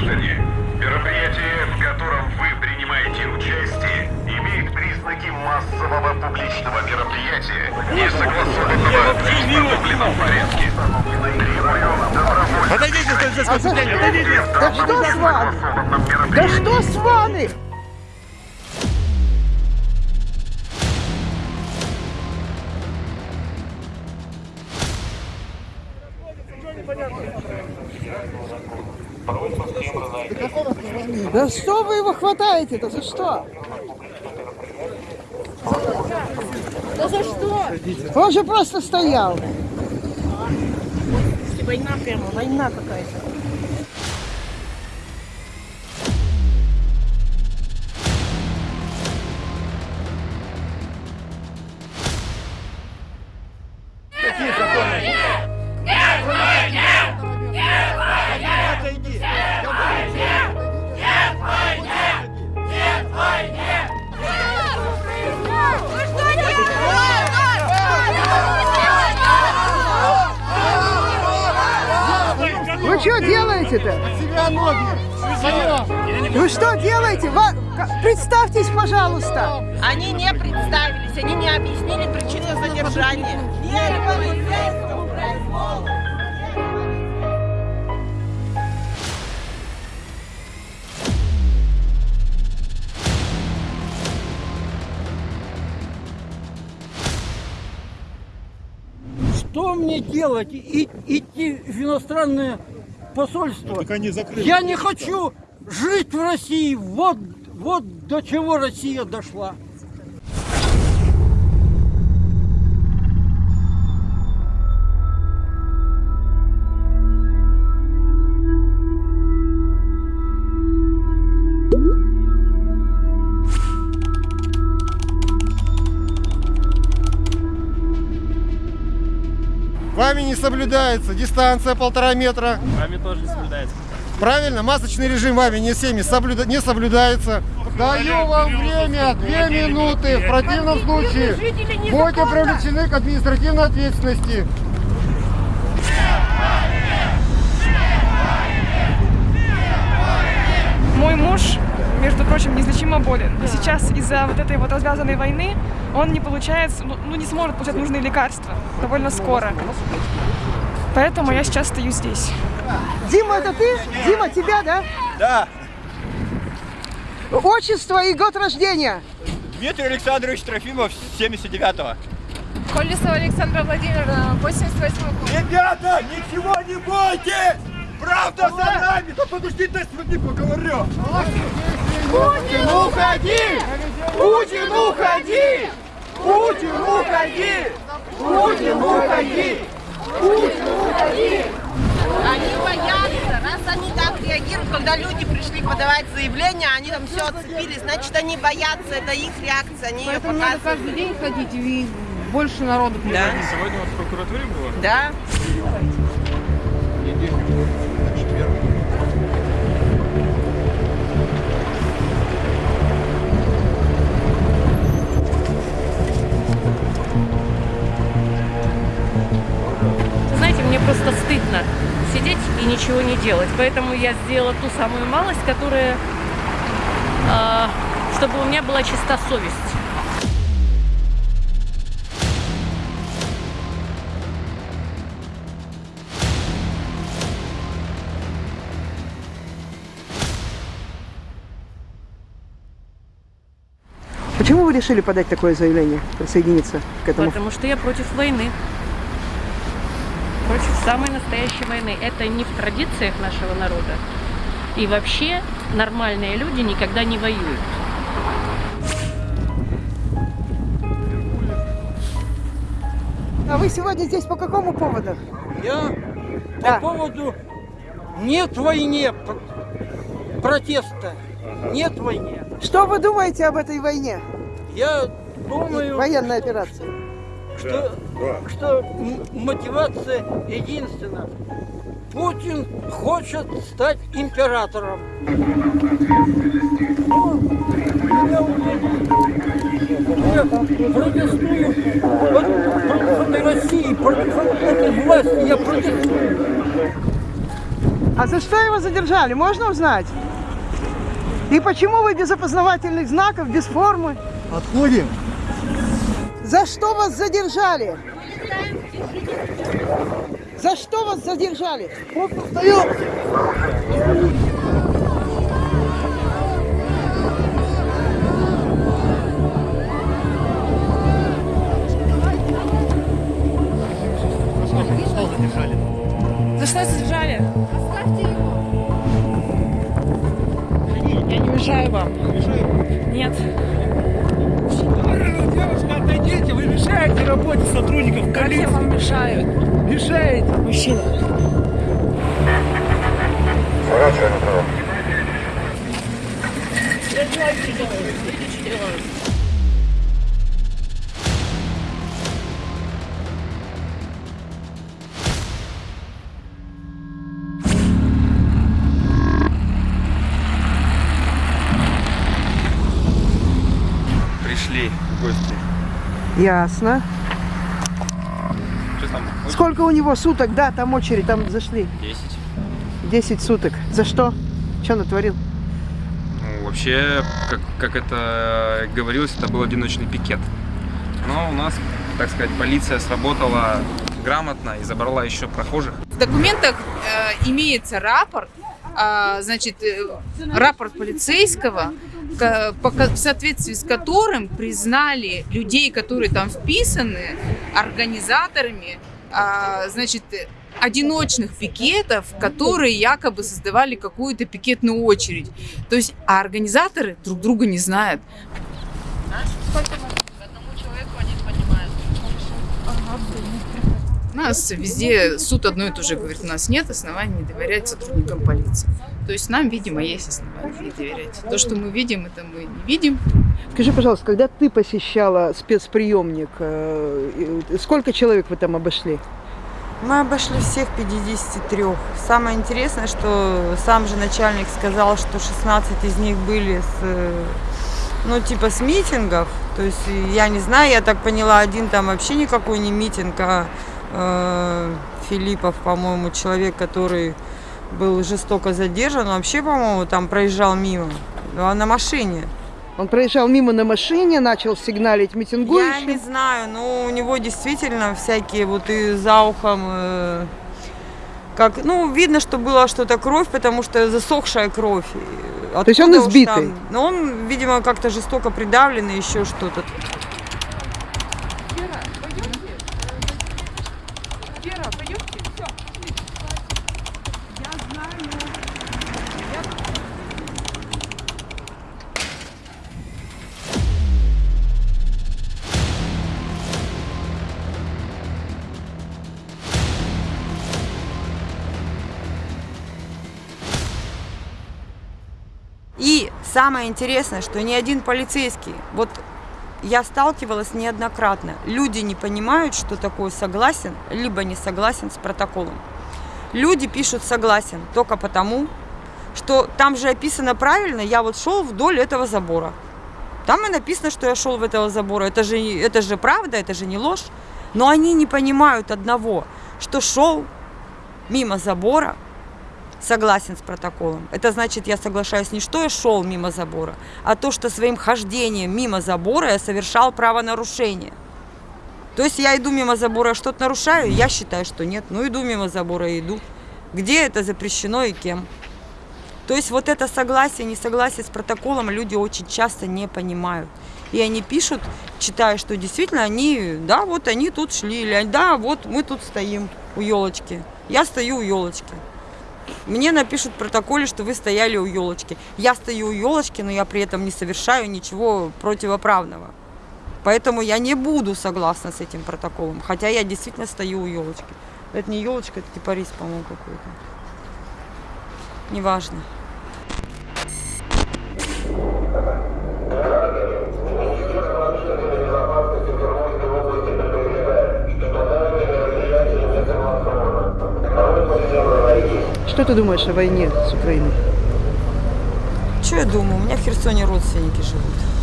граждане, мероприятие, в котором вы принимаете участие, имеет признаки массового публичного мероприятия, не согласованного в установленном порядке. Требую добровольно... Отойдите, полицейское управление, отойдите! Да что с вами? Да что с вами? Да что вы его хватаете-то? За что? Да за что? Он же просто стоял. Война прямо, война какая-то. Что делаете-то? Себя ноги! Вы что делаете? Представьтесь, пожалуйста. Они не представились, они не объяснили причину задержания. Что мне делать? И, идти в иностранное посольство? Так они закрыли. Я не хочу жить в России. Вот, вот до чего Россия дошла. Вами не соблюдается дистанция полтора метра. Вами тоже не соблюдается. Правильно, масочный режим вами не всеми соблюда- не соблюдается. Даю вам время, две минуты. В противном случае будете привлечены к административной ответственности. Мой муж, между прочим, неизлечимо болен. И сейчас из-за вот этой вот развязанной войны он не получает, ну, ну, не сможет получать нужные лекарства довольно скоро. Поэтому я сейчас стою здесь. Дима, это ты? Дима, тебя, да? Да. Отчество и год рождения. Дмитрий Александрович Трофимов, 79-го. Колесова Александра Владимировна, 88 Ребята, ничего не бойтесь! Правда за нами! Да подожди, дай сегодня поговорю! Путин, уходи! Путин, уходи! Путин, уходи! Путин, уходи! Путин, уходи! Они боятся. Раз они так реагируют, когда люди пришли подавать заявление, они там все отцепились, значит, они боятся, это их реакция, они ее Поэтому надо показывают. каждый день ходить и больше народу Да, приводить. Сегодня у вас в прокуратуре было? да. Просто стыдно сидеть и ничего не делать. Поэтому я сделала ту самую малость, которая... а, чтобы у меня была чиста совесть. Почему вы решили подать такое заявление, присоединиться к этому? Потому что я против войны. Против самой настоящей войны. Это не в традициях нашего народа. И вообще нормальные люди никогда не воюют. А вы сегодня здесь по какому поводу? Я Да. по поводу нет войне пр- протеста. Нет войне. Что вы думаете об этой войне? Я думаю, Военной операции. Что, что м- мотивация единственна. Путин хочет стать императором. Я протестую против России, против власти. Я протестую. А за что его задержали, можно узнать? И почему вы без опознавательных знаков, без формы? Отходим. За что вас задержали? За что вас задержали? За я вам мешаю? Мешаете. Мужчина. Пришли в гости. Ясно. Сколько у него суток? Да, там очередь, там зашли. 10. 10 суток. За что? Что натворил? Ну, вообще, как, как это говорилось, это был одиночный пикет. Но у нас, так сказать, полиция сработала грамотно и забрала еще прохожих. В документах э, имеется рапорт, а, значит, э, рапорт полицейского, по в соответствии с которым признали людей, которые там вписаны, организаторами, а, значит, одиночных пикетов, которые якобы создавали какую-то пикетную очередь. То есть, а организаторы друг друга не знают. Нас везде суд одно и то же говорит, у нас нет оснований не доверять сотрудникам полиции. То есть нам, видимо, есть основания не доверять. То, что мы видим, это мы не видим. Скажи, пожалуйста, когда ты посещала спецприемник, э, сколько человек вы там обошли? Мы обошли всех 53. Самое интересное, что сам же начальник сказал, что 16 из них были с, э, ну, типа с митингов. То есть, э, я не знаю, я так поняла, один там вообще никакой не митинг, а э, Филиппов, по-моему, человек, который был жестоко задержан, вообще, по-моему, там проезжал мимо, на машине. Он проезжал мимо на машине, начал сигналить Я митингующим. не знаю, но у него действительно всякие вот и за ухом, э, как, ну, видно, что была что-то кровь, потому что засохшая кровь. И То есть он откуда избитый? там- Ну, он, видимо, как-то жестоко придавлен и еще что-то. Самое интересное, что ни один полицейский, вот я сталкивалась неоднократно, люди не понимают, что такое согласен, либо не согласен с протоколом. Люди пишут согласен только потому, что там же описано правильно, я вот шел вдоль этого забора. Там и написано, что я шел в этого забора. Это же, это же правда, это же не ложь. Но они не понимают одного, что шел мимо забора, согласен с протоколом. Это значит, я соглашаюсь не что я шел мимо забора, а то, что своим хождением мимо забора я совершал правонарушение. То есть я иду мимо забора, что-то нарушаю, я считаю, что нет. Ну, иду мимо забора и иду. Где это запрещено и кем? То есть вот это согласие, несогласие с протоколом люди очень часто не понимают. И они пишут, читая, что действительно они, да, вот они тут шли, или да, вот мы тут стоим у елочки. Я стою у елочки. Мне напишут в протоколе, что вы стояли у елочки. Я стою у елочки, но я при этом не совершаю ничего противоправного. Поэтому я не буду согласна с этим протоколом. Хотя я действительно стою у елочки. Это не елочка, это кипарис, по-моему, какой-то. Неважно. Что ты думаешь о войне с Украиной? Что я думаю? У меня в Херсоне родственники живут.